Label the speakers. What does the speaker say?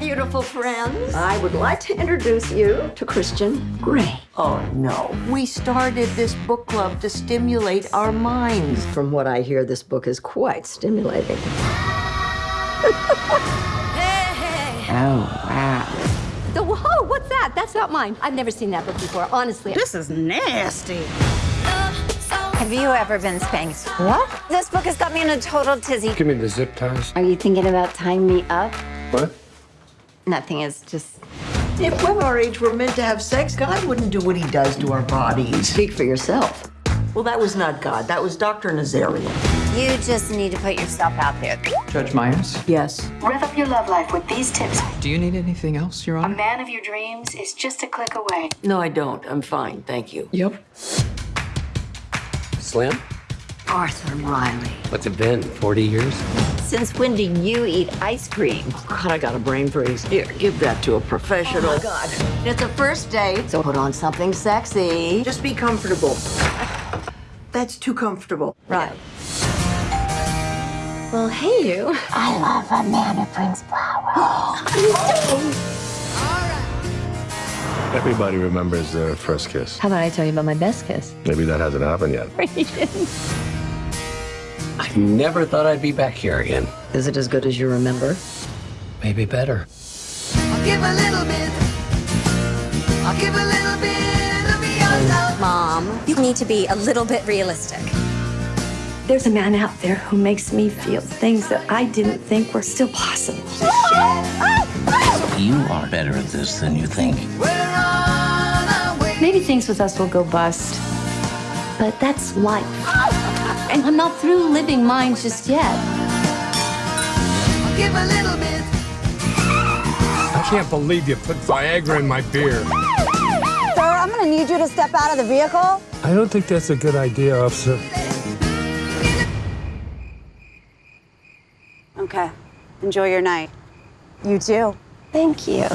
Speaker 1: beautiful friends.
Speaker 2: I would like to introduce you to Christian Grey.
Speaker 1: Oh, no. We started this book club to stimulate our minds.
Speaker 2: From what I hear, this book is quite stimulating.
Speaker 1: Oh, wow.
Speaker 3: The whoa, oh, what's that? That's not mine. I've never seen that book before, honestly.
Speaker 4: This is nasty.
Speaker 5: Have you ever been spanked?
Speaker 3: What?
Speaker 5: This book has got me in a total tizzy.
Speaker 6: Give me the zip ties.
Speaker 5: Are you thinking about tying me up?
Speaker 6: What?
Speaker 5: Nothing is just.
Speaker 1: If women our age were meant to have sex, God wouldn't do what he does to our bodies.
Speaker 2: Speak for yourself.
Speaker 1: Well, that was not God. That was Dr. Nazarian.
Speaker 5: You just need to put yourself out there.
Speaker 7: Judge Myers,
Speaker 1: Yes.
Speaker 8: Rev up your love life with these tips.
Speaker 7: do you need anything else, Your Honor?
Speaker 8: A man of your dreams is just a click away.
Speaker 1: No, I don't. I'm fine. Thank you.
Speaker 7: Yep.
Speaker 6: Slim?
Speaker 2: Arthur Riley.
Speaker 6: What's it been? 40 years?
Speaker 5: Since when do you eat ice cream?
Speaker 1: Oh, God, I got a brain freeze. Here, give that to a professional.
Speaker 2: Oh, God, it's a first date, so put on something sexy.
Speaker 1: Just be comfortable. That's too comfortable.
Speaker 2: Right.
Speaker 3: Well, hey, you.
Speaker 5: I love a man who brings flowers.
Speaker 9: Everybody remembers their first kiss.
Speaker 3: How about I tell you about my best kiss?
Speaker 9: Maybe that hasn't happened yet.
Speaker 6: I never thought I'd be back here again.
Speaker 2: Is it as good as you remember?
Speaker 6: Maybe better.
Speaker 10: I'll give a little bit. I'll give a little bit of your love.
Speaker 3: Mom, you need to be a little bit realistic.
Speaker 8: There's a man out there who makes me feel things that I didn't think were still possible.
Speaker 11: You are better at this than you think.
Speaker 10: We're on our way.
Speaker 8: Maybe things with us will go bust, but that's life. And I'm not through living mine just yet.
Speaker 10: I'll give a little bit.
Speaker 6: I can't believe you put Viagra in my beer.
Speaker 5: Sir, I'm gonna need you to step out of the vehicle.
Speaker 6: I don't think that's a good idea, officer.
Speaker 5: Okay. Enjoy your night. You too.
Speaker 3: Thank you.